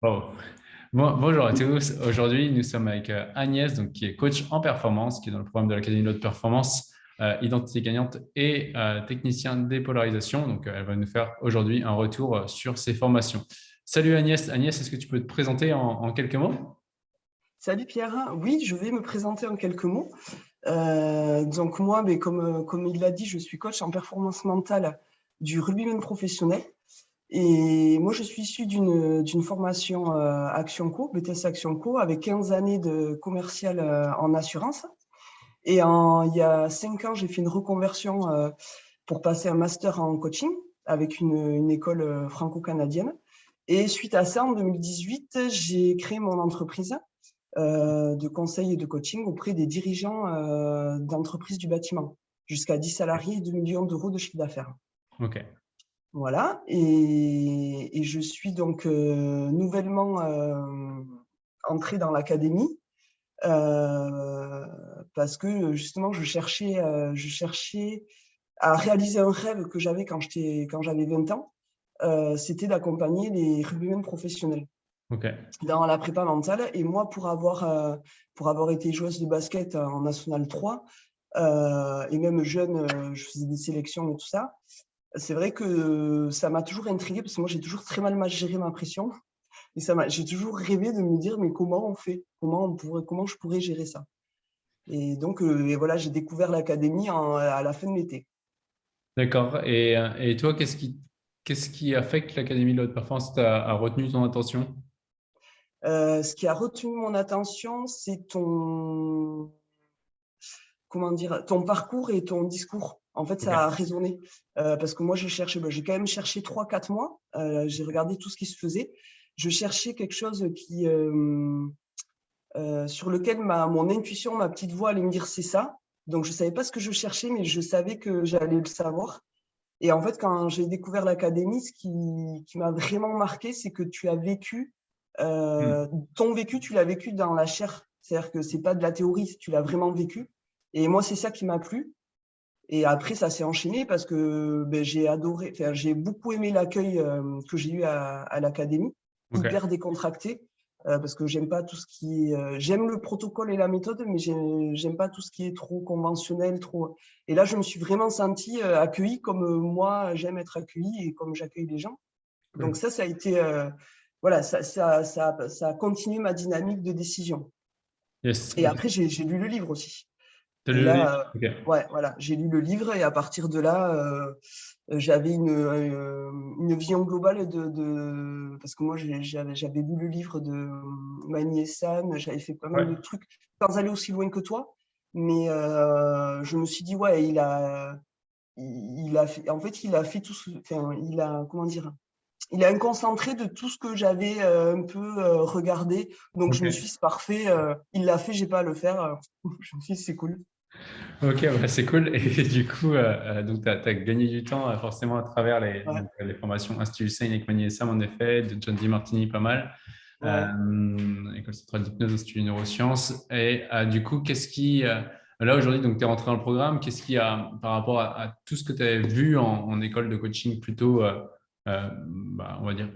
Bonjour à tous. Aujourd'hui, nous sommes avec euh, Agnès, qui est coach en performance, qui est dans le programme de l'Académie de performance, euh, identité gagnante et euh, technicien dépolarisation. Donc, elle va nous faire aujourd'hui un retour sur ses formations. Salut Agnès. Agnès, est-ce que tu peux te présenter en, quelques mots? Salut Pierre. Oui, je vais me présenter en quelques mots. donc moi, comme, comme il l'a dit, je suis coach en performance mentale du rugbyman professionnel. Et moi, je suis issu d'une formation euh, Action Co, BTS Action Co, avec 15 années de commercial euh, en assurance. Et il y a 5 ans, j'ai fait une reconversion euh, pour passer un master en coaching avec une, une école franco-canadienne. Et suite à ça, en 2018, j'ai créé mon entreprise de conseil et de coaching auprès des dirigeants d'entreprises du bâtiment, jusqu'à 10 salariés et 2 millions d'euros de chiffre d'affaires. OK. Voilà, et, je suis donc euh, nouvellement euh, entrée dans l'académie euh, parce que justement je cherchais, je cherchais à réaliser un rêve que j'avais quand j'avais 20 ans, c'était d'accompagner les rugbymen professionnels dans la prépa mentale. Et moi, pour avoir, pour avoir été joueuse de basket en National 3, et même jeune, je faisais des sélections et tout ça, c'est vrai que ça m'a toujours intrigué parce que moi, j'ai toujours très mal géré ma pression. Et j'ai toujours rêvé de me dire, mais comment on fait? Comment, on pourrait, comment je pourrais gérer ça? Et donc, euh, voilà, j'ai découvert l'académie à la fin de l'été. D'accord. Et, et, toi, qu'est-ce qui, qu'est-ce qui a fait que l'Académie de haute performance a, retenu ton attention? Euh, Ce qui a retenu mon attention, c'est ton, comment dire, ton parcours et ton discours. En fait, ça a résonné. Euh, parce que moi, je cherchais, bah, j'ai quand même cherché 3-4 mois. Euh, j'ai regardé tout ce qui se faisait. Je cherchais quelque chose qui, euh, sur lequel ma, mon intuition, ma petite voix allait me dire c'est ça. Donc, je ne savais pas ce que je cherchais, mais je savais que j'allais le savoir. Et en fait, quand j'ai découvert l'académie, ce qui, m'a vraiment marqué, c'est que tu as vécu, hmm. ton vécu, tu l'as vécu dans la chair. C'est-à-dire que ce n'est pas de la théorie, tu l'as vraiment vécu. Et moi, c'est ça qui m'a plu. Et après, ça s'est enchaîné parce que ben, j'ai adoré, j'ai beaucoup aimé l'accueil euh, que j'ai eu à, l'académie, hyper décontracté, euh, parce que j'aime pas tout ce qui euh, j'aime le protocole et la méthode, mais j'aime pas tout ce qui est trop conventionnel, trop. Et là, je me suis vraiment sentie accueillie comme moi j'aime être accueillie et comme j'accueille les gens. Donc ça, ça a été, voilà, ça, ça, ça, ça, a continué ma dynamique de décision. Et après, j'ai lu le livre aussi. Euh, ouais, voilà, j'ai lu le livre et à partir de là, euh, j'avais une, euh, une, vision globale de, parce que moi j'avais lu le livre de Mani San, j'avais fait pas mal de trucs sans aller aussi loin que toi, mais je me suis dit ouais, il a, il a fait, en fait il a fait tout, ce, enfin, il a comment dire, il a un concentré de tout ce que j'avais un peu regardé, donc je me suis dit c'est parfait, il l'a fait, j'ai pas à le faire, je me suis dit c'est cool. Ok, c'est cool. Et du coup, euh, euh, donc tu as, gagné du temps euh, forcément à travers les, les formations Institut Sain Magny Sam, en effet, de John D. Martini, pas mal. École centrale d'hypnose, Institut Neurosciences. Et du coup, qu'est-ce qui. là, aujourd'hui, tu es rentré dans le programme. Qu'est-ce qui a, par rapport à, tout ce que tu as vu en, école de coaching, plutôt, bah, on va dire,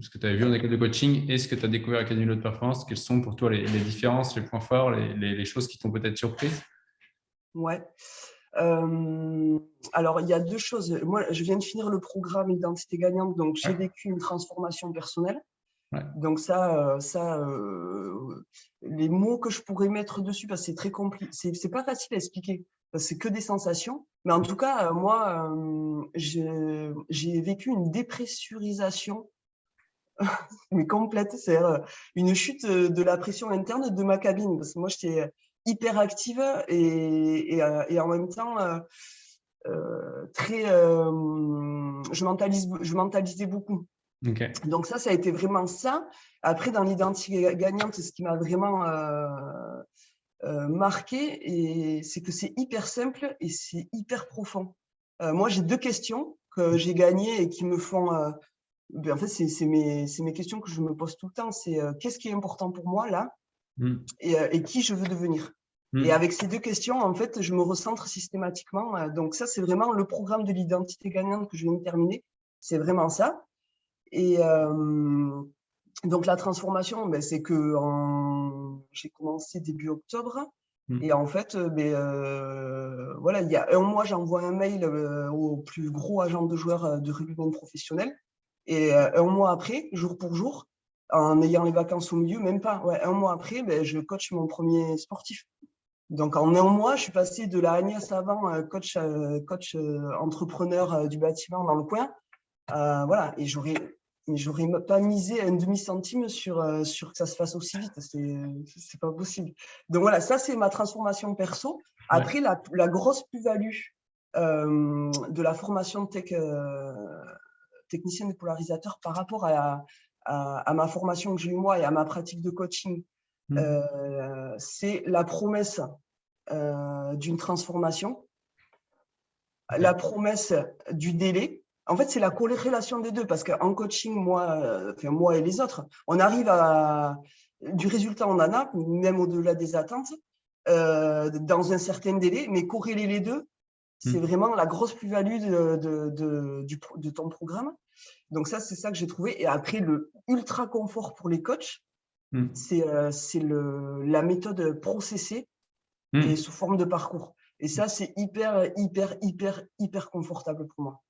ce que tu as vu en école de coaching et ce que tu as découvert à l'Académie de haute performance, quelles sont pour toi les, différences, les points forts, les, les choses qui t'ont peut-être surprise? Ouais. alors, il y a deux choses. Moi, je viens de finir le programme Identité gagnante, donc j'ai vécu une transformation personnelle. Donc ça, ça les mots que je pourrais mettre dessus, parce que c'est très compliqué, c'est pas facile à expliquer, c'est que des sensations. Mais en tout cas, moi, j'ai vécu une dépressurisation. Mais complète, c'est une chute de la pression interne de ma cabine. Parce que moi, j'étais hyper active et, et, euh, et en même temps euh, euh, très je mentalise je mentalisais beaucoup. Donc ça ça a été vraiment ça. Après dans l'identité gagnante ce qui m'a vraiment marqué et c'est que c'est hyper simple et c'est hyper profond moi j'ai deux questions que j'ai gagnées et qui me font ben, en fait c'est mes, mes questions que je me pose tout le temps c'est qu'est-ce qui est important pour moi là Hmm. Euh, et, qui je veux devenir. Hmm. Et avec ces deux questions, en fait, je me recentre systématiquement. Euh, donc ça, c'est vraiment le programme de l'identité gagnante que je viens de terminer. C'est vraiment ça. Et, euh, donc, la transformation, ben, c'est que j'ai commencé début octobre. Mmh. Et en fait, ben, voilà, il y a un mois, j'envoie un mail au plus gros agent de joueurs de rugby professionnel. Et un mois après, jour pour jour, en ayant les vacances au milieu, même pas, ouais, un mois après, ben, je coach mon premier sportif. Donc, en un mois, je suis passé de la Agnès avant, coach, coach entrepreneur du bâtiment dans le coin. voilà, et j'aurais j'aurais pas misé un demi-centime sur, sur que ça se fasse aussi vite. C'est pas possible. Donc, voilà, ça, c'est ma transformation perso. Après, la, la, grosse plus-value de la formation tech, technicien dépolarisateur par rapport à, à, ma formation que j'ai eu moi et à ma pratique de coaching, mmh. euh, c'est la promesse euh, d'une transformation, la promesse du délai. En fait, c'est la corrélation des deux parce qu'en coaching, moi, enfin, moi et les autres, on arrive à du résultat, on en a, même au-delà des attentes, euh, dans un certain délai, mais corréler les deux, c'est mmh. vraiment la grosse plus-value de, de, de, ton programme. Donc ça, c'est ça que j'ai trouvé. Et après, le ultra confort pour les coachs, mmh. euh, c'est la méthode processée mmh. et sous forme de parcours. Et ça, c'est hyper, hyper, hyper, hyper confortable pour moi.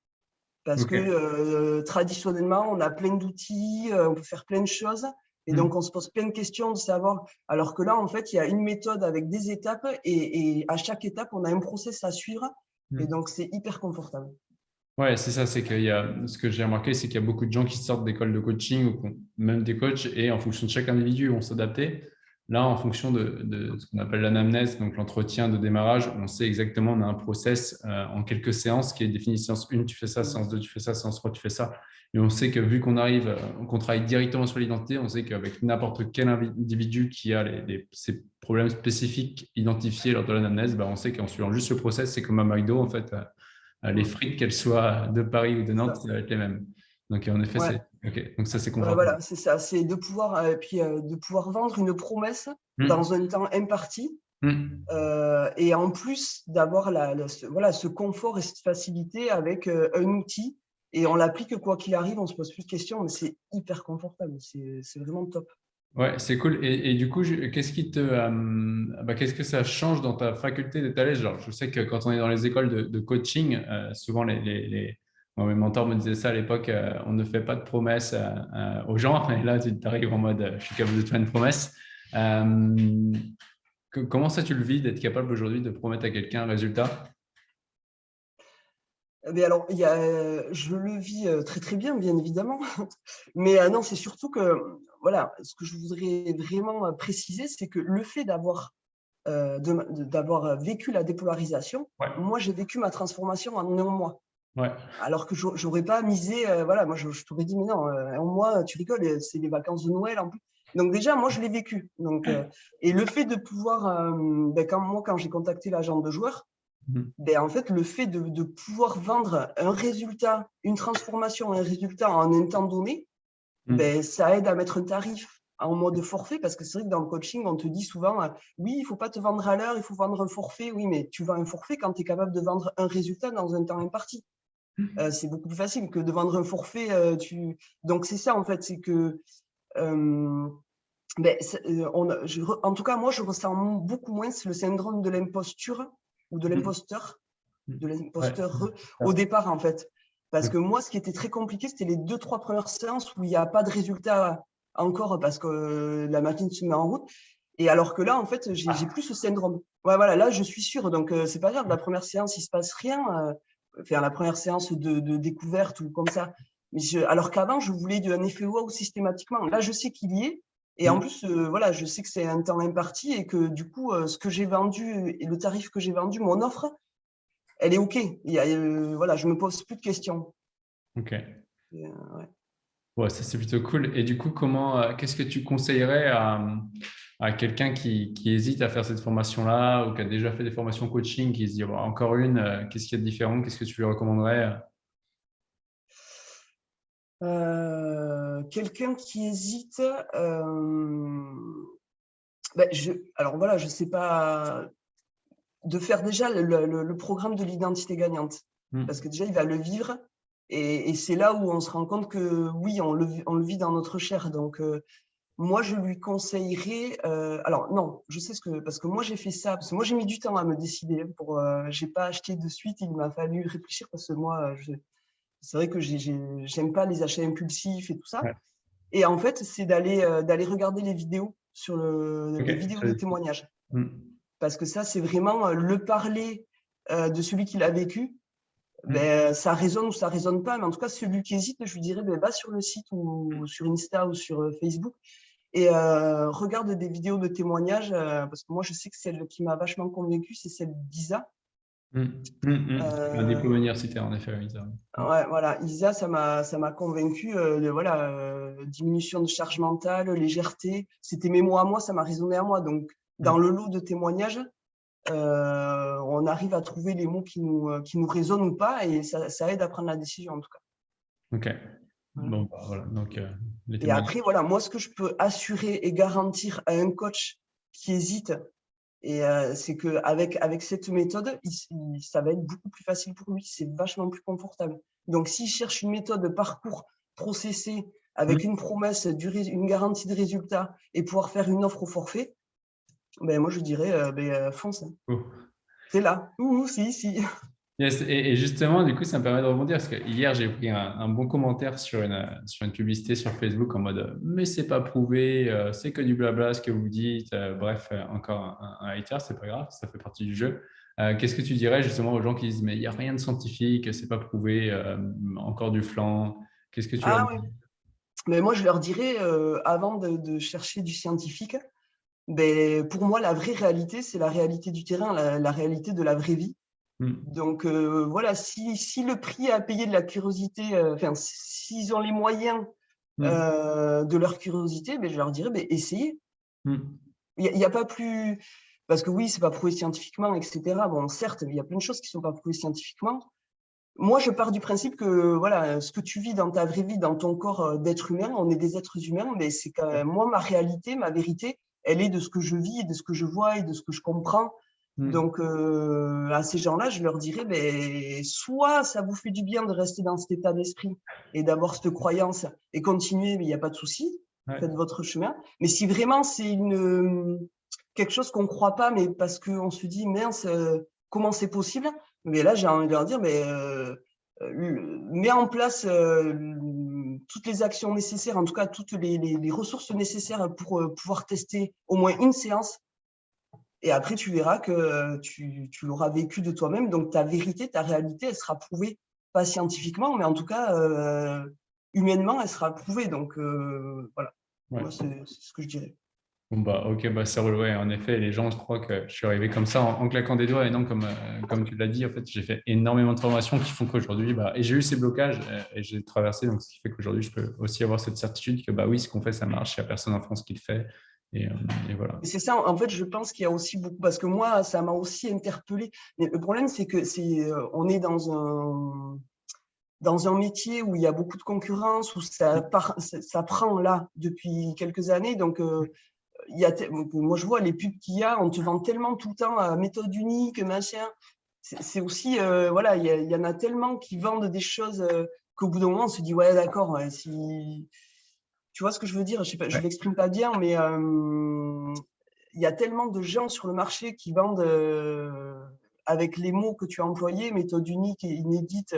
Parce que euh, traditionnellement, on a plein d'outils, euh, on peut faire plein de choses. Et donc, on se pose plein de questions de savoir. Alors que là, en fait, il y a une méthode avec des étapes et, et à chaque étape, on a un process à suivre. Et donc, c'est hyper confortable. Ouais, c'est ça. C'est qu'il y a, ce que j'ai remarqué, c'est qu'il y a beaucoup de gens qui sortent d'écoles de coaching ou même des coachs et en fonction de chaque individu, ils vont s'adapter. Là, en fonction de, ce qu'on appelle l'anamnèse, donc l'entretien de démarrage, on sait exactement, on a un process euh, en quelques séances qui est défini séance 1, tu fais ça, séance 2, tu fais ça, séance 3, tu fais ça. Et on sait que vu qu'on arrive, euh, qu'on travaille directement sur l'identité, on sait qu'avec n'importe quel individu qui a les, ces problèmes spécifiques identifiés lors de l'anamnèse, bah, on sait qu'en suivant juste le process, c'est comme à McDo, en fait, euh, les frites, qu'elles soient de Paris ou de Nantes, ça va être les mêmes. Donc, en effet, Donc, ça, c'est Voilà, c'est ça. C'est de pouvoir, euh, puis, euh, de pouvoir vendre une promesse mmh. dans un temps imparti. Mmh. et en plus d'avoir la, voilà, ce confort et cette facilité avec un outil. Et on l'applique quoi qu'il arrive, on ne se pose plus de questions, mais c'est hyper confortable. C'est vraiment top. Ouais, c'est cool. Et, du coup, qu'est-ce qui te, euh, bah, qu'est-ce que ça change dans ta faculté d'être à l'aise? Je sais que quand on est dans les écoles de, coaching, euh, souvent les, les, mes mentors me disaient ça à l'époque, euh, on ne fait pas de promesses aux gens. Et là, tu arrives en mode, je suis capable de te faire une promesse. comment ça, tu le vis d'être capable aujourd'hui de promettre à quelqu'un un résultat? Mais alors, il y a, je le vis très très bien, bien évidemment. Mais non, c'est surtout que voilà, ce que je voudrais vraiment euh, préciser, c'est que le fait d'avoir euh, d'avoir vécu la dépolarisation, moi, j'ai vécu ma transformation en un mois. Alors que je n'aurais pas misé, euh, voilà, moi, je, t'aurais dit, mais non, un mois, tu rigoles, c'est les vacances de Noël en plus. Donc déjà, moi, je l'ai vécu. Donc, et le fait de pouvoir, ben, quand, moi, quand j'ai contacté l'agent de joueur, mmh. ben, en fait, le fait de, de, pouvoir vendre un résultat, une transformation, un résultat en un temps donné, Mmh. ben, ça aide à mettre un tarif en mode forfait, parce que c'est vrai que dans le coaching, on te dit souvent, euh, oui, il ne faut pas te vendre à l'heure, il faut vendre un forfait. Oui, mais tu vends un forfait quand tu es capable de vendre un résultat dans un temps imparti. Mmh. Euh, c'est beaucoup plus facile que de vendre un forfait. Euh, tu... Donc, c'est ça, en fait, c'est que, ben, on, en tout cas, moi, je ressens beaucoup moins le syndrome de l'imposture ou de mmh. l'imposteur, de l'imposteur au départ, en fait. Parce que moi, ce qui était très compliqué, c'était les deux, trois premières séances où il n'y a pas de résultat encore parce que la machine se met en route. Et alors que là, en fait, j'ai plus ce syndrome. Ouais, voilà, là, je suis sûre. Donc, c'est pas grave. La première séance, il se passe rien. Euh, faire la première séance de, découverte ou comme ça. Mais je, alors qu'avant, je voulais un effet wow systématiquement. Là, je sais qu'il y est. Et en mmh. plus, euh, voilà, je sais que c'est un temps imparti et que du coup, ce que j'ai vendu et le tarif que j'ai vendu, mon offre, elle est OK. Il y a, euh, voilà, je ne me pose plus de questions. OK. Euh, ouais. ça, c'est plutôt cool. Et du coup, comment, euh, qu'est-ce que tu conseillerais à, à quelqu'un qui, qui, hésite à faire cette formation-là ou qui a déjà fait des formations coaching, qui se dit encore une, qu'est-ce qu'il y a de différent Qu'est-ce que tu lui recommanderais Quelqu'un qui hésite, ben, je, alors voilà, je ne sais pas de faire déjà le, programme de l'identité gagnante. Hmm. Parce que déjà, il va le vivre Et, c'est là où on se rend compte que oui, on le, on le vit dans notre chair. Donc, moi, je lui conseillerais. alors non, je sais ce que parce que moi j'ai fait ça parce que moi j'ai mis du temps à me décider. Pour, j'ai pas acheté de suite. Il m'a fallu réfléchir parce que moi, c'est vrai que j'aime pas les achats impulsifs et tout ça. Et en fait, c'est d'aller d'aller regarder les vidéos sur le, les vidéos de témoignages. Mmh. Parce que ça, c'est vraiment le parler de celui qui l'a vécu. Mmh. Ben, ça résonne ou ça résonne pas, mais en tout cas, celui qui hésite, je lui dirais, ben, va sur le site ou sur Insta ou sur Facebook et regarde des vidéos de témoignages, parce que moi, je sais que celle qui m'a vachement convaincue, c'est celle d'Isa. Mmh. Mmh, Un diplôme universitaire, en effet, Isa. Ouais, voilà, Isa, ça m'a convaincu. de, voilà, diminution de charge mentale, légèreté. C'était mes mots à moi, ça m'a résonné à moi. Donc, dans le lot de témoignages, on arrive à trouver les mots qui nous, qui nous résonnent ou pas, et ça, ça aide à prendre la décision, en tout cas. Ok. Bon, bah, voilà. Donc, et après, voilà, moi, ce que je peux assurer et garantir à un coach qui hésite, et c'est qu'avec avec cette méthode, ça va être beaucoup plus facile pour lui. C'est vachement plus confortable. Donc, s'il cherche une méthode de parcours processé avec mmh. une promesse, une garantie de résultat et pouvoir faire une offre au forfait, ben, moi, je dirais, ben, fonce. Hein. Oh. C'est là. Ouh, si, si. et, justement, du coup, ça me permet de rebondir parce que hier, j'ai pris un, bon commentaire sur une, sur une publicité sur Facebook en mode « mais c'est pas prouvé, euh, c'est que du blabla ce que vous dites euh, Bref, euh, encore un, un hater, c'est pas grave, ça fait partie du jeu. Qu'est-ce que tu dirais justement aux gens qui disent « mais il n'y a rien de scientifique, c'est pas prouvé, encore du flanc ». Qu'est-ce que tu ah, oui. mais Moi, je leur dirais, avant de, chercher du scientifique, ben, pour moi, la vraie réalité, c'est la réalité du terrain, la réalité de la vraie vie. Mm. Donc euh, voilà, si, si, le prix à payer de la curiosité, euh, enfin, s'ils ont les moyens mm. euh, de leur curiosité, ben, je leur dirais, ben, essayez. Mm. Il n'y a, pas plus… Parce que oui, c'est pas prouvé scientifiquement, etc. Bon, certes, il y a plein de choses qui ne sont pas prouvées scientifiquement. Moi, je pars du principe que voilà, ce que tu vis dans ta vraie vie, dans ton corps d'être humain, on est des êtres humains, mais c'est quand même, moi, ma réalité, ma vérité, elle est de ce que je vis, de ce que je vois et de ce que je comprends Mmh. Donc, euh, à ces gens-là, je leur dirais, ben, soit ça vous fait du bien de rester dans cet état d'esprit et d'avoir cette croyance et continuer, mais il n'y a pas de souci, faites votre chemin. Mais si vraiment c'est une quelque chose qu'on ne croit pas, mais parce qu'on se dit, mince, euh, comment c'est possible? Mais là, j'ai envie de leur dire, mais euh, mets en place toutes les actions nécessaires, en tout cas toutes les, les ressources nécessaires pour pouvoir tester au moins une séance et après, tu verras que euh, tu, l'auras vécu de toi-même. Donc, ta vérité, ta réalité, elle sera prouvée, pas scientifiquement, mais en tout cas, euh, humainement, elle sera prouvée. Donc, euh, voilà, c'est ce que je dirais. Bon bah, ok, bah, c'est relou. en effet, les gens croient que je suis arrivé comme ça en, claquant des doigts. Et non, comme, comme tu l'as dit, en fait, j'ai fait énormément de formations qui font qu'aujourd'hui, bah, et j'ai eu ces blocages et j'ai traversé. Donc, ce qui fait qu'aujourd'hui, je peux aussi avoir cette certitude que bah, oui, ce qu'on fait, ça marche. Il n'y a personne en France qui le fait. Euh, et, voilà. C'est ça, en fait, je pense qu'il y a aussi beaucoup, parce que moi, ça m'a aussi interpellé. Mais le problème, c'est que c'est, euh, on est dans un, dans un métier où il y a beaucoup de concurrence, où ça, ça, prend là depuis quelques années. Donc, euh, il y a, moi, je vois les pubs qu'il y a, on te vend tellement tout le temps à méthode unique, machin. C'est aussi, voilà, il y, y, en a tellement qui vendent des choses qu'au bout d'un moment, on se dit, ouais, d'accord, si tu vois ce que je veux dire? Je ne l'exprime pas bien, mais il y a tellement de gens sur le marché qui vendent avec les mots que tu as employés, méthode unique et inédite,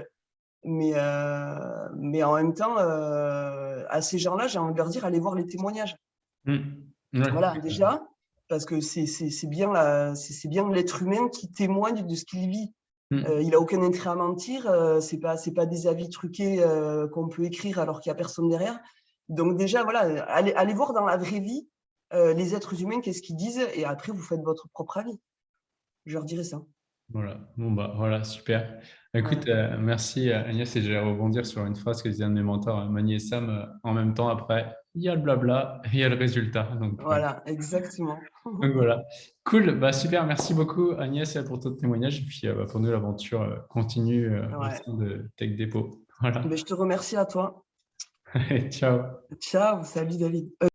mais, mais en même temps, à ces gens-là, j'ai envie de leur dire, allez voir les témoignages. Mmh. Voilà, déjà, parce que c'est bien l'être humain qui témoigne de ce qu'il vit. Mmh. il n'a aucun intérêt à mentir, ce n'est pas, pas des avis truqués qu'on peut écrire alors qu'il n'y a personne derrière. Donc déjà, voilà, allez, voir dans la vraie vie euh, les êtres humains, qu'est-ce qu'ils disent, et après, vous faites votre propre avis. Je leur dirais ça. Voilà, bon bah voilà, super. Écoute, euh, merci euh, Agnès, et je vais rebondir sur une phrase que disait un de mes mentors, Mani et Sam, en même temps, après, il y a le blabla, il y a le résultat. Donc, voilà, exactement. donc voilà, cool, bah, super, merci beaucoup Agnès pour ton témoignage, et puis bah, pour nous, l'aventure continue au sein de Tech Depot. Voilà. Mais je te remercie à toi. Ciao. Ciao, salut David.